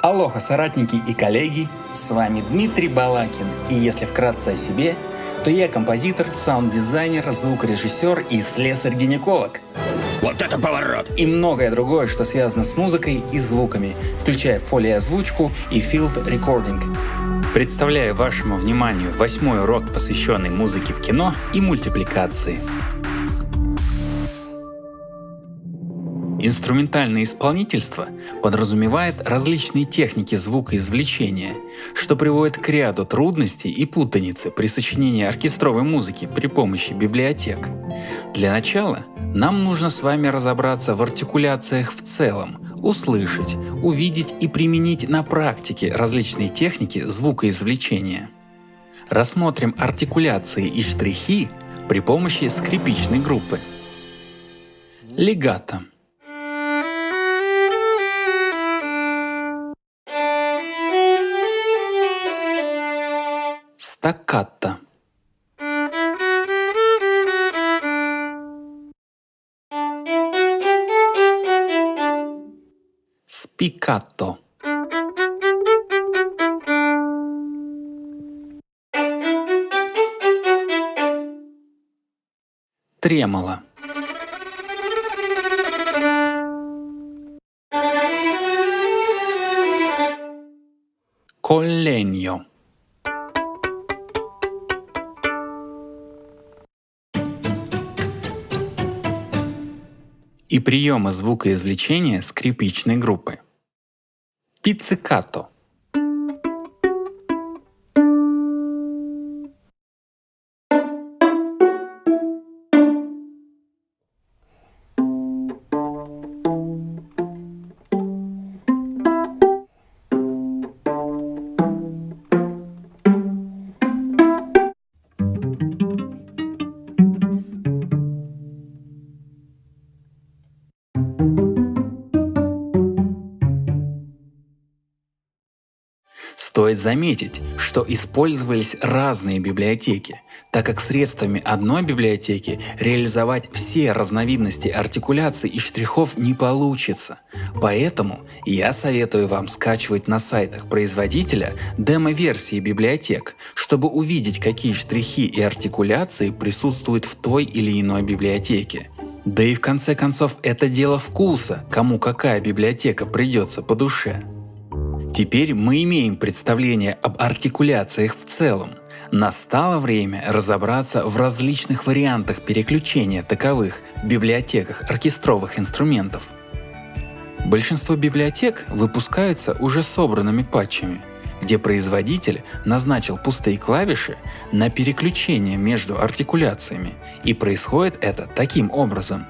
Алоха, соратники и коллеги, с вами Дмитрий Балакин, и если вкратце о себе, то я композитор, саунд-дизайнер, звукорежиссер и слесарь-гинеколог. Вот это поворот! И многое другое, что связано с музыкой и звуками, включая foley-озвучку и field recording. Представляю вашему вниманию восьмой урок, посвященный музыке в кино и мультипликации. Инструментальное исполнительство подразумевает различные техники звукоизвлечения, что приводит к ряду трудностей и путаницы при сочинении оркестровой музыки при помощи библиотек. Для начала нам нужно с вами разобраться в артикуляциях в целом, услышать, увидеть и применить на практике различные техники звукоизвлечения. Рассмотрим артикуляции и штрихи при помощи скрипичной группы. Легато – Стаккато. Спикато. Тремоло. Collegno. И приема звукоизвлечения скрипичной группы. Пиццикато – Стоит заметить, что использовались разные библиотеки, так как средствами одной библиотеки реализовать все разновидности артикуляций и штрихов не получится. Поэтому я советую вам скачивать на сайтах производителя демо-версии библиотек, чтобы увидеть, какие штрихи и артикуляции присутствуют в той или иной библиотеке. Да и в конце концов это дело вкуса, кому какая библиотека придется по душе. Теперь мы имеем представление об артикуляциях в целом. Настало время разобраться в различных вариантах переключения таковых в библиотеках оркестровых инструментов. Большинство библиотек выпускаются уже собранными патчами, где производитель назначил пустые клавиши на переключение между артикуляциями, и происходит это таким образом.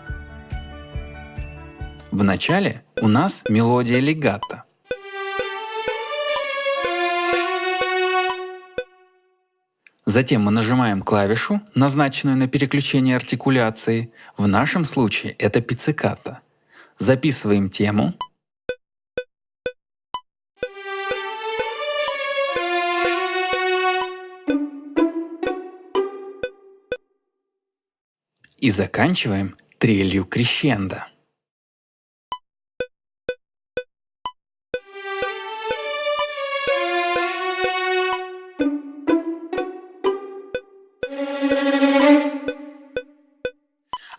В начале у нас мелодия легато, Затем мы нажимаем клавишу, назначенную на переключение артикуляции. В нашем случае это пицциката. Записываем тему. И заканчиваем трелью крещендо.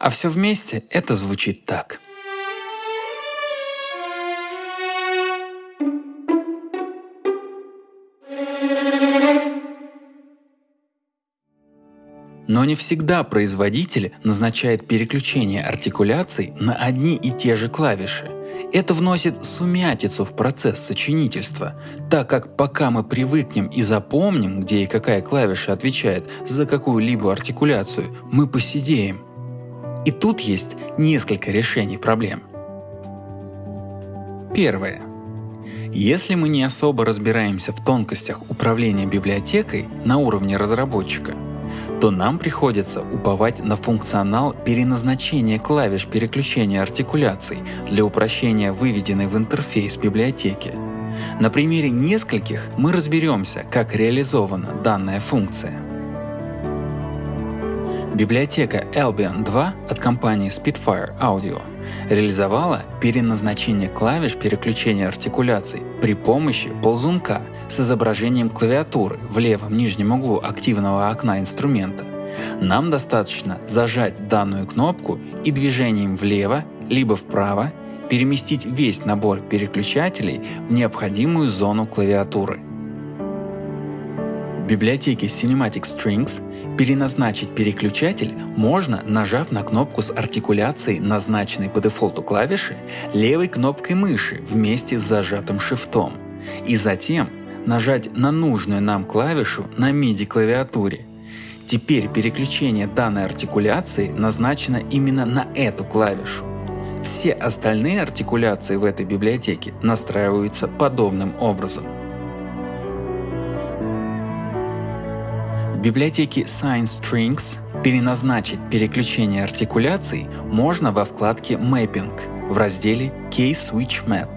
А все вместе это звучит так. Но не всегда производитель назначает переключение артикуляций на одни и те же клавиши. Это вносит сумятицу в процесс сочинительства, так как пока мы привыкнем и запомним, где и какая клавиша отвечает за какую-либо артикуляцию, мы посидеем. И тут есть несколько решений проблем. Первое. Если мы не особо разбираемся в тонкостях управления библиотекой на уровне разработчика, то нам приходится уповать на функционал переназначения клавиш переключения артикуляций для упрощения выведенной в интерфейс библиотеки. На примере нескольких мы разберемся, как реализована данная функция. Библиотека Albion 2 от компании Spitfire Audio реализовала переназначение клавиш переключения артикуляций при помощи ползунка с изображением клавиатуры в левом нижнем углу активного окна инструмента. Нам достаточно зажать данную кнопку и движением влево либо вправо переместить весь набор переключателей в необходимую зону клавиатуры. Библиотеке Cinematic Strings переназначить переключатель можно, нажав на кнопку с артикуляцией, назначенной по дефолту клавиши, левой кнопкой мыши вместе с зажатым шифтом, и затем нажать на нужную нам клавишу на MIDI клавиатуре. Теперь переключение данной артикуляции назначено именно на эту клавишу. Все остальные артикуляции в этой библиотеке настраиваются подобным образом. В библиотеке Sign Strings переназначить переключение артикуляций можно во вкладке Mapping в разделе Case Switch Map.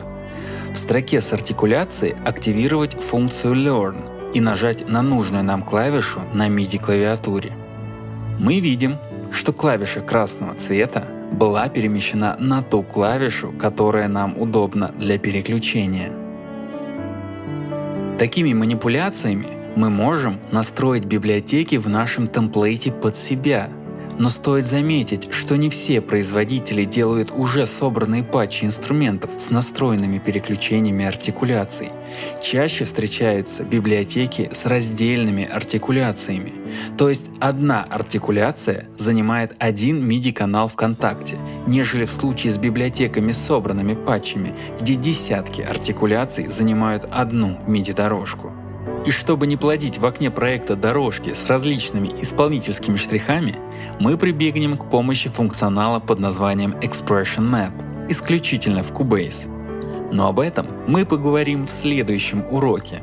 В строке с артикуляцией активировать функцию Learn и нажать на нужную нам клавишу на MIDI клавиатуре. Мы видим, что клавиша красного цвета была перемещена на ту клавишу, которая нам удобна для переключения. Такими манипуляциями мы можем настроить библиотеки в нашем темплейте под себя – но стоит заметить, что не все производители делают уже собранные патчи инструментов с настроенными переключениями артикуляций. Чаще встречаются библиотеки с раздельными артикуляциями, то есть одна артикуляция занимает один MIDI-канал ВКонтакте, нежели в случае с библиотеками с собранными патчами, где десятки артикуляций занимают одну MIDI-дорожку. И чтобы не плодить в окне проекта дорожки с различными исполнительскими штрихами, мы прибегнем к помощи функционала под названием Expression Map, исключительно в Cubase. Но об этом мы поговорим в следующем уроке.